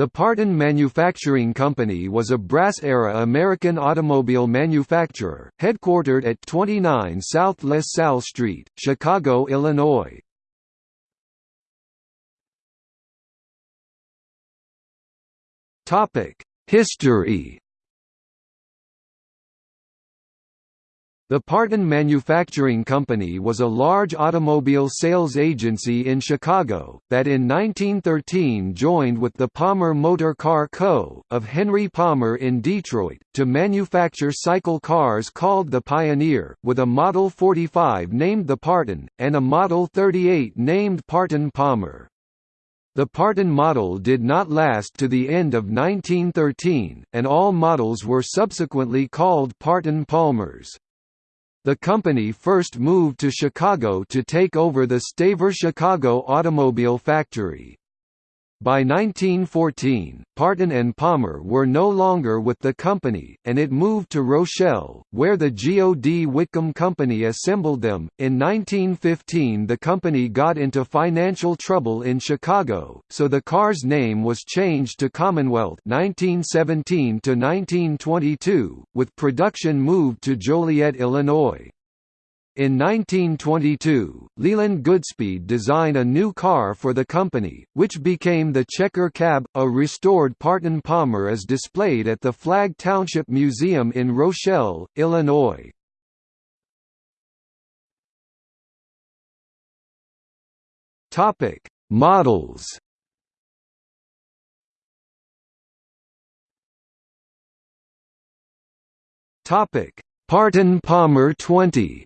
The Partin Manufacturing Company was a brass-era American automobile manufacturer, headquartered at 29 South LaSalle Street, Chicago, Illinois. History The Partin Manufacturing Company was a large automobile sales agency in Chicago, that in 1913 joined with the Palmer Motor Car Co. of Henry Palmer in Detroit, to manufacture cycle cars called the Pioneer, with a Model 45 named the Partin, and a Model 38 named Partin Palmer. The Partin model did not last to the end of 1913, and all models were subsequently called Partin Palmers. The company first moved to Chicago to take over the Staver Chicago automobile factory. By 1914, Partin and Palmer were no longer with the company, and it moved to Rochelle, where the Geo D. Whitcomb Company assembled them. In 1915, the company got into financial trouble in Chicago, so the car's name was changed to Commonwealth 1917 to 1922, with production moved to Joliet, Illinois. In 1922, Leland Goodspeed designed a new car for the company, which became the Checker Cab. A restored Partin Palmer is displayed at the Flagg Township Museum in Rochelle, Illinois. Topic: Models. Topic: Partin Palmer 20.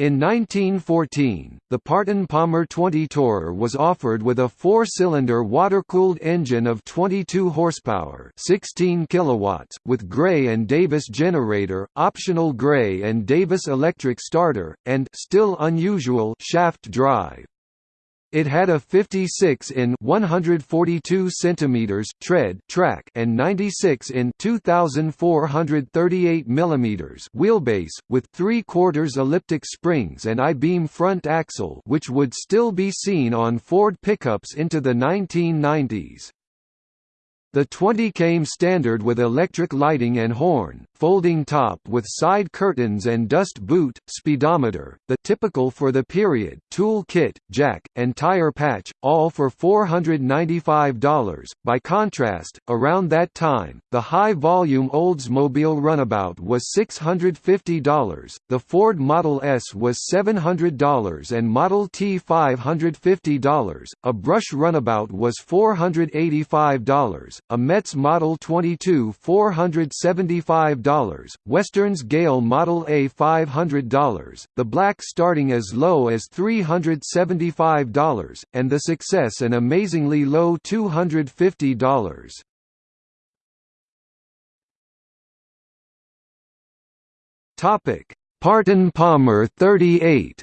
In 1914, the Partin Palmer 20 Tourer was offered with a four-cylinder water-cooled engine of 22 horsepower 16 kilowatts, with Gray and Davis generator, optional Gray and Davis electric starter, and still unusual shaft drive. It had a 56 in 142 centimeters tread track and 96 in 2438 millimeters wheelbase with 3 quarters elliptic springs and I-beam front axle which would still be seen on Ford pickups into the 1990s. The 20 came standard with electric lighting and horn, folding top with side curtains and dust boot, speedometer, the typical for the period, tool kit, jack, and tire patch, all for $495. By contrast, around that time, the high-volume Oldsmobile Runabout was $650, the Ford Model S was $700 and Model T $550, a Brush Runabout was $485, a Metz Model 22 $475, Western's Gale Model A $500, the Black starting as low as $375, and the Success an amazingly low $250. Topic: Partin Palmer 38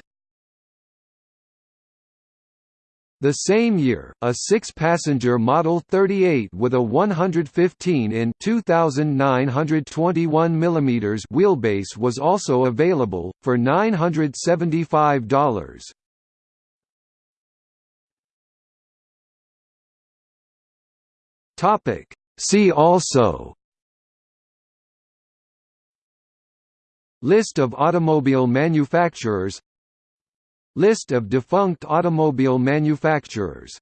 The same year, a six-passenger Model 38 with a 115 in 2,921 mm wheelbase was also available, for $975. See also List of automobile manufacturers List of defunct automobile manufacturers